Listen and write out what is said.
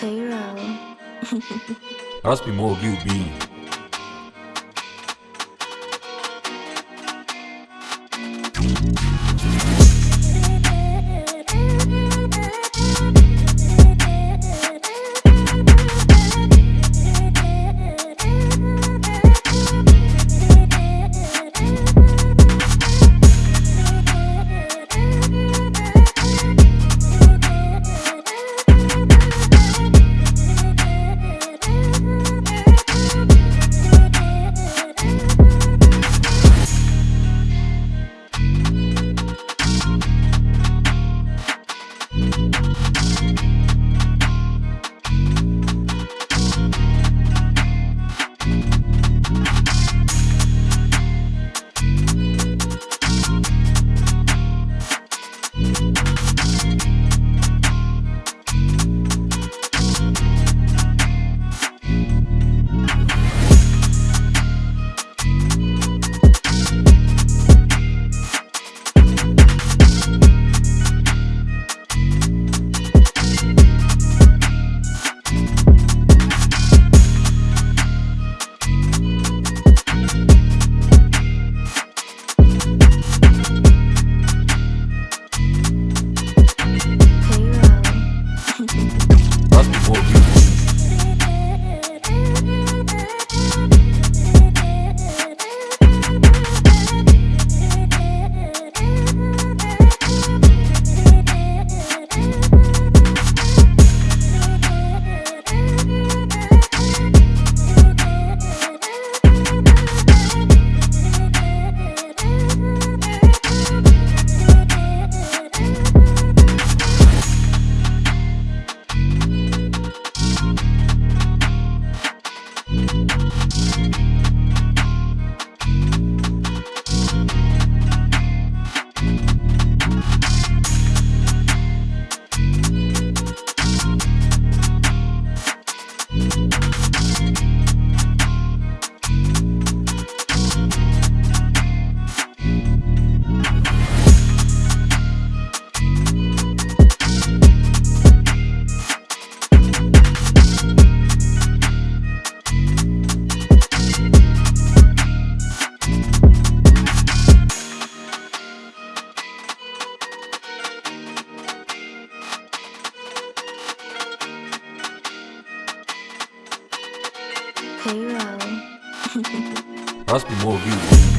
Cairo. Must be more you Cairo. Must be more of you be.